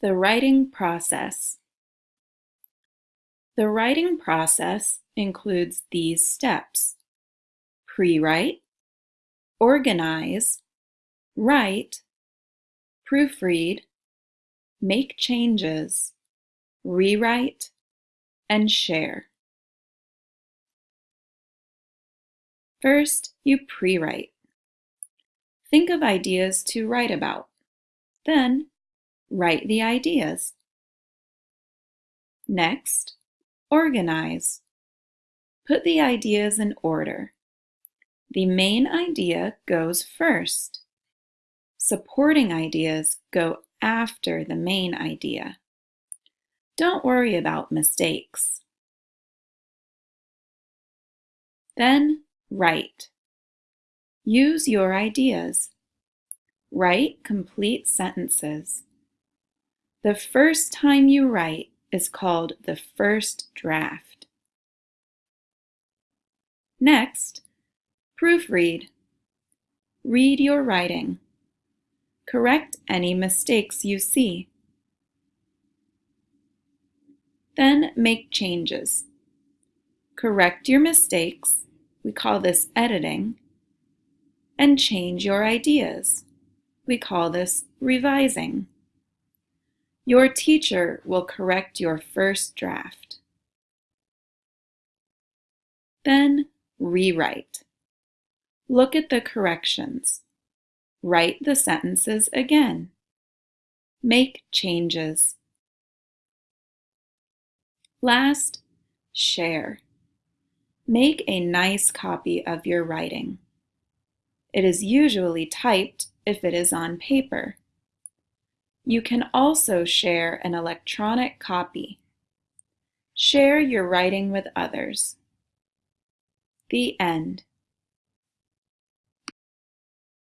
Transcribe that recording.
The writing process. The writing process includes these steps. Pre-write, organize, write, proofread, make changes, rewrite, and share. First, you pre-write. Think of ideas to write about. Then, write the ideas. Next, organize. Put the ideas in order. The main idea goes first. Supporting ideas go after the main idea. Don't worry about mistakes. Then write. Use your ideas. Write complete sentences. The first time you write is called the first draft. Next, proofread. Read your writing. Correct any mistakes you see. Then make changes. Correct your mistakes, we call this editing, and change your ideas. We call this revising. Your teacher will correct your first draft. Then rewrite. Look at the corrections. Write the sentences again. Make changes. Last, share. Make a nice copy of your writing. It is usually typed if it is on paper. You can also share an electronic copy. Share your writing with others. The end.